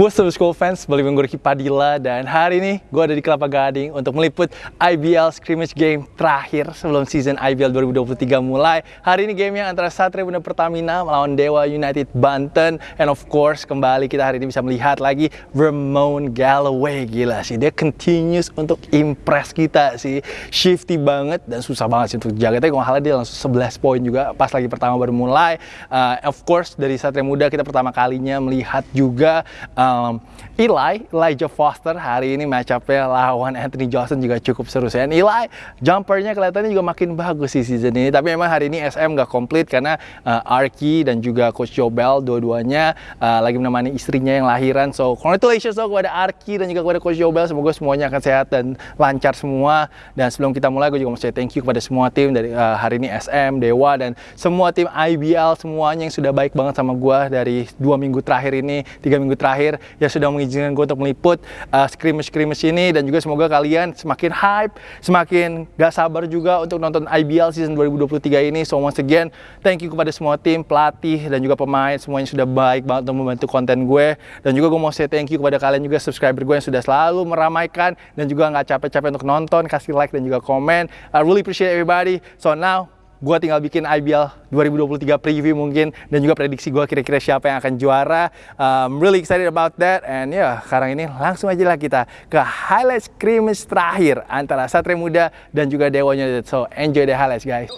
What's up school fans, balik dengan gue Ricky Padilla dan hari ini gue ada di Kelapa Gading untuk meliput IBL scrimmage game terakhir sebelum season IBL 2023 mulai. Hari ini gamenya antara Satria Muda Pertamina melawan Dewa United Banten. And of course kembali kita hari ini bisa melihat lagi Ramon Galloway. Gila sih dia continues untuk impress kita sih. Shifty banget dan susah banget sih untuk jaga tapi kalau dia langsung 11 poin juga pas lagi pertama baru mulai. Uh, of course dari Satria Muda kita pertama kalinya melihat juga um, Eli, Elijah Foster hari ini match up-nya lawan Anthony Johnson juga cukup seru sih. And Eli, jumpernya kelihatannya juga makin bagus sih season ini. Tapi memang hari ini SM nggak komplit karena uh, Arki dan juga Coach Jobel dua-duanya uh, lagi menemani istrinya yang lahiran. So congratulations so kepada Arki dan juga kepada Coach Jobel. Semoga semuanya akan sehat dan lancar semua. Dan sebelum kita mulai, gue juga mau say thank you kepada semua tim dari uh, hari ini SM, Dewa dan semua tim IBL semuanya yang sudah baik banget sama gue dari dua minggu terakhir ini, tiga minggu terakhir terakhir yang sudah mengizinkan gue untuk meliput uh, scrimmage-scrimmage ini dan juga semoga kalian semakin hype, semakin gak sabar juga untuk nonton IBL season 2023 ini. So once again, thank you kepada semua tim, pelatih dan juga pemain semuanya sudah baik banget untuk membantu konten gue dan juga gue mau say thank you kepada kalian juga subscriber gue yang sudah selalu meramaikan dan juga nggak capek-capek untuk nonton, kasih like dan juga komen. I really appreciate everybody. So now gue tinggal bikin IBL 2023 preview mungkin dan juga prediksi gue kira-kira siapa yang akan juara. Um, really excited about that and ya yeah, sekarang ini langsung aja lah kita ke highlight scrimmage terakhir antara Satria Muda dan juga Dewa United. So enjoy the highlights guys.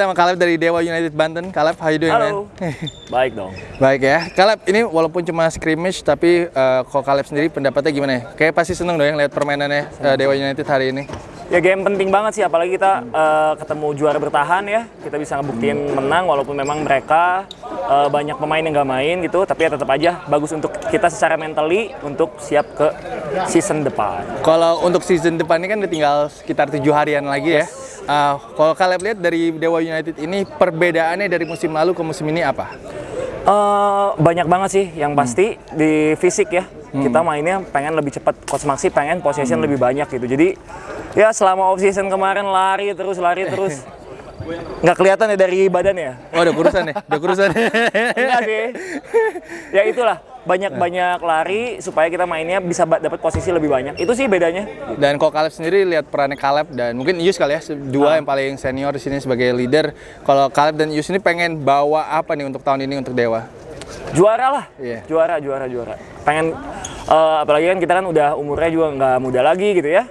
Kita sama Caleb dari Dewa United Banten. Caleb, how you doing, Halo. man? Baik dong. Baik ya. Caleb, ini walaupun cuma scrimmage, tapi eh, kalau Caleb sendiri pendapatnya gimana ya? Kayak pasti seneng dong yang lihat permainannya eh, Dewa United hari ini. Ya game penting banget sih, apalagi kita eh, ketemu juara bertahan ya. Kita bisa ngebuktiin menang walaupun memang mereka eh, banyak pemain yang nggak main gitu. Tapi ya tetap aja bagus untuk kita secara mentally untuk siap ke season depan. Kalau untuk season depan ini kan udah tinggal sekitar tujuh harian lagi ya. Eh, kalau Caleb lihat dari Dewa United ini perbedaannya dari musim lalu ke musim ini apa? Eh, banyak banget sih yang pasti di fisik ya. Kita mainnya pengen lebih cepat. Coach Maxi pengen possession lebih banyak gitu. Jadi ya selama off season kemarin lari terus lari terus nggak kelihatan ya dari badannya. Oh, udah kurusan ya? Udah kurusan. Enggak sih. ya itulah banyak-banyak lari supaya kita mainnya bisa dapat posisi lebih banyak. Itu sih bedanya. Dan kalau Caleb sendiri lihat perannya Caleb dan mungkin Yus kali ya, dua yang paling senior di sini sebagai leader. Kalau Caleb dan Yus ini pengen bawa apa nih untuk tahun ini untuk Dewa? Juara lah. Iya. Juara, juara, juara. Pengen eh, apalagi kan kita kan udah umurnya juga nggak muda lagi gitu ya.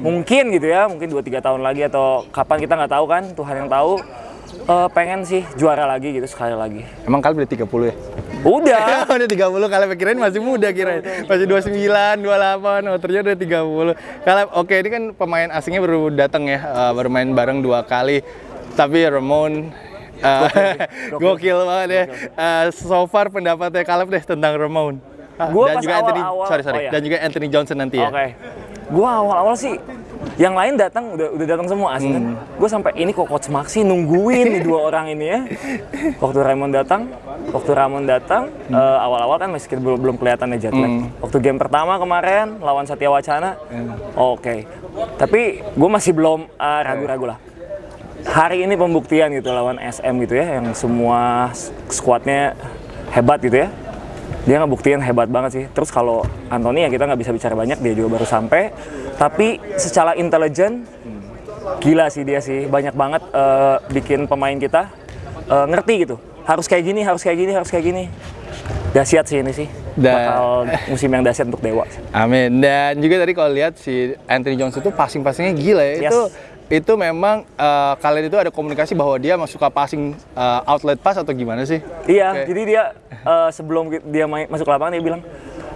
Mungkin gitu ya, mungkin 2-3 tahun lagi atau kapan kita nggak tahu kan, Tuhan yang tahu. Eh, pengen sih juara lagi gitu sekali lagi. Emang Caleb udah 30 ya? Udah. udah 30 Caleb kirain masih muda kirain. Masih 29, 28, oh ternyata udah 30. Caleb, oke ini kan pemain asingnya baru datang ya, eh, baru main bareng dua kali. Tapi Ramon eh, gokil banget ya. Eh, so far pendapatnya Caleb deh tentang Ramon. Gua dan juga Anthony, awal-awal- sorry sorry, oh ya. dan juga Anthony Johnson nanti ya. Oke. Gua awal-awal sih yang lain datang udah udah datang semua asing kan. Gue sampai ini kok coach Maxi nungguin nih dua orang ini ya. Waktu Raymond datang, waktu Ramon datang eh, awal-awal kan masih belum belum kelihatan ya jet lag. Waktu game pertama kemarin lawan Satya Wacana, oke. Tapi gue masih belum eh, ragu-ragu lah. Hari ini pembuktian gitu lawan SM gitu ya, yang semua skuadnya hebat gitu ya dia ngebuktiin hebat banget sih. Terus kalau Anthony ya kita nggak bisa bicara banyak, dia juga baru sampai. Tapi secara intelijen, gila sih dia sih. Banyak banget eh, bikin pemain kita eh, ngerti gitu. Harus kayak gini, harus kayak gini, harus kayak gini. Dahsyat sih ini sih. Dan- Bakal musim yang dahsyat untuk Dewa. Amin. Dan juga tadi kalau lihat si Anthony Johnson itu passing-passingnya gila ya. Yes. Itu itu memang eh, kalian itu ada komunikasi bahwa dia masuk ke passing eh, outlet pass atau gimana sih? Iya, Oke. jadi dia eh, sebelum dia main, masuk ke lapangan dia bilang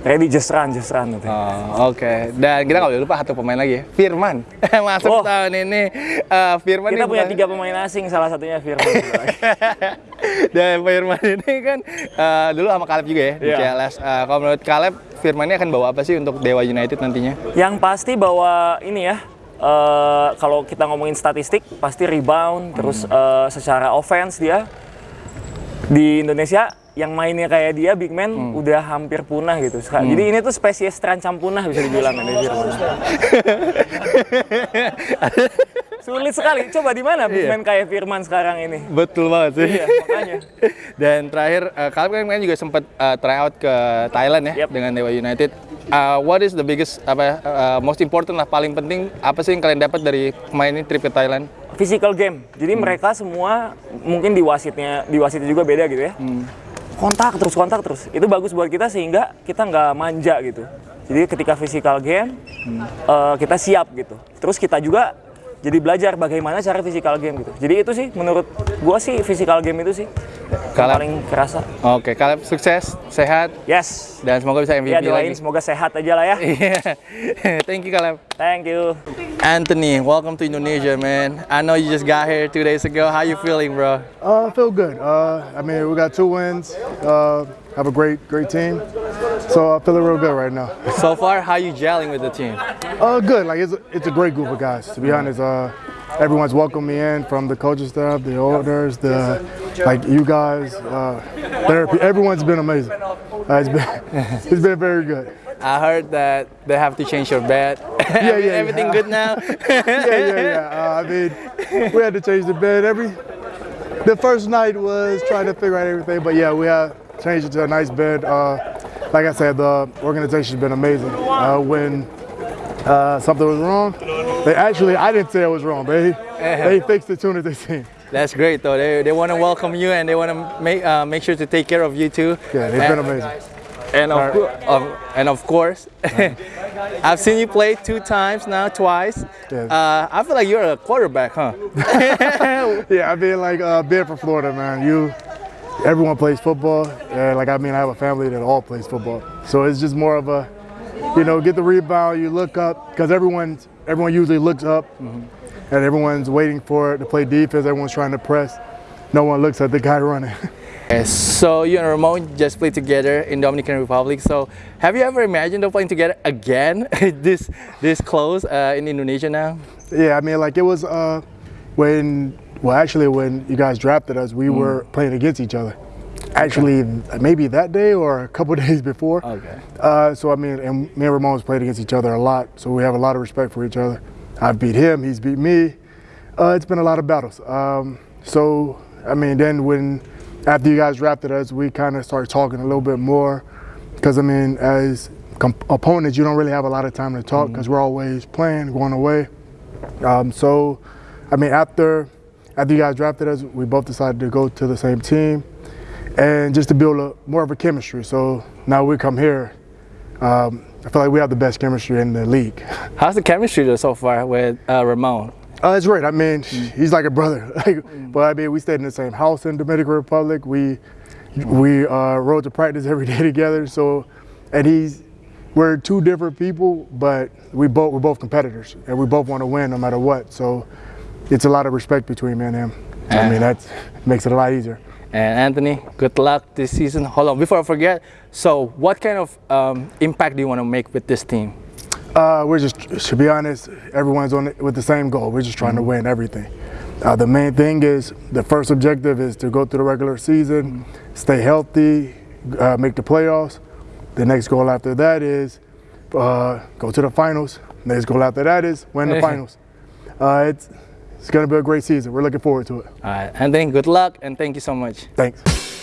ready just run, just run gitu. Oh, Oke. Dan kita nggak boleh lupa satu pemain lagi ya, Firman. Masuk Oh. tahun ini eh, Firman Kita ini punya bukan- tiga pemain asing, salah satunya Firman. Dan Firman ini kan eh, dulu sama Caleb juga ya di Iya. CLS. Eh, kalau menurut Caleb, Firman ini akan bawa apa sih untuk Dewa United nantinya? Yang pasti bahwa ini ya, eh, kalau kita ngomongin statistik, pasti rebound, terus eh, secara offense dia di Indonesia yang mainnya kayak dia big man Hmm. udah hampir punah gitu. Seka- Jadi ini tuh spesies terancam punah bisa dibilang ini Firman. Sulit sekali. Coba di mana big Iya. man kayak Firman sekarang ini? Betul banget sih. Iya, makanya. Dan terakhir, uh, kalian kan juga sempat uh, try out ke Thailand ya Yep. dengan Dewa United. Uh, what is the biggest apa uh, most important lah paling penting apa sih yang kalian dapat dari kemarin ini trip ke Thailand? Physical game. Jadi Hmm. mereka semua mungkin di wasitnya di wasitnya juga beda gitu ya. Hmm. Kontak terus kontak terus. Itu bagus buat kita sehingga kita nggak manja gitu. Jadi ketika physical game Hmm. eh, kita siap gitu. Terus kita juga jadi belajar bagaimana cara physical game gitu. Jadi itu sih menurut gua sih physical game itu sih yang Kalau- paling kerasa. Oke, kalian sukses, sehat Yes. dan semoga bisa MVP Ya doain lagi. semoga sehat aja lah ya. Iya. Thank you kalian. Thank you. Anthony, welcome to Indonesia, man. I know you just got here two days ago. How you feeling, bro? Uh, I feel good. Uh, I mean, we got two wins. Uh, have a great, great team. So I'm feeling real good right now. So far, how you gelling with the team? Uh, good. Like it's a, it's a great group of guys. To be honest, uh, everyone's welcomed me in from the coaching staff, the owners, the like you guys. Uh, therapy. Everyone's been amazing. Uh, it's been it's been very good. I heard that they have to change your bed. Yeah, yeah, Everything yeah. good now? yeah, yeah, yeah. Uh, I mean, we had to change the bed every. The first night was trying to figure out everything, but yeah, we had changed it to a nice bed. Uh, like I said, the organization's been amazing. Uh, when uh, something was wrong, they actually I didn't say it was wrong, but they, they fixed it as soon as they seen. That's great, though. They, they want to welcome you and they want to make uh, make sure to take care of you too. Yeah, they've been And- amazing. And of, cour- of, and of course, I've seen you play two times now, twice. Yes. Uh, I feel like you're a quarterback, huh? Yeah, I mean, like uh, being from Florida, man, you everyone plays football. And like I mean, I have a family that all plays football, so it's just more of a, you know, get the rebound, you look up because everyone everyone usually looks up, and everyone's waiting for it to play defense. Everyone's trying to press. No one looks at the guy running. So you and Ramon just played together in Dominican Republic. So have you ever imagined of playing together again, this this close uh, in Indonesia now? yeah, I mean, like it was uh, when well, actually, when you guys drafted us, we were playing against each other. Actually, maybe that day or a couple days before. Okay. Uh, so I mean, and me and Ramon's played against each other a lot, so we have a lot of respect for each other. I've beat him, he's beat me. Uh, it's been a lot of battles. Um, so I mean, then when after you guys drafted us, we kind of started talking a little bit more, because I mean, as opponents, you don't really have a lot of time to talk because we're always playing, going away. Um, so, I mean, after after you guys drafted us, we both decided to go to the same team, and just to build a more of a chemistry. So now we come here. Um, I feel like we have the best chemistry in the league. How's the chemistry so far with uh, Ramon? Uh, it's great. I mean, he's like a brother. Like, But I mean, we stayed in the same house in Dominican Republic. We we uh, rode to practice every day together. So, and he's we're two different people, but we both we're both competitors, and we both want to win no matter what. So, it's a lot of respect between me and him. So, I mean, that makes it a lot easier. And Anthony, good luck this season. Hold on, before I forget. So, what kind of um, impact do you want to make with this team? Uh, we're just, to be honest, everyone's on it with the same goal. We're just trying to win everything. Uh, the main thing is the first objective is to go through the regular season, stay healthy, uh, make the playoffs. The next goal after that is uh, go to the finals. The next goal after that is win the finals. Uh, it's it's going to be a great season. We're looking forward to it. All right, Anthony, good luck and thank you so much. Thanks.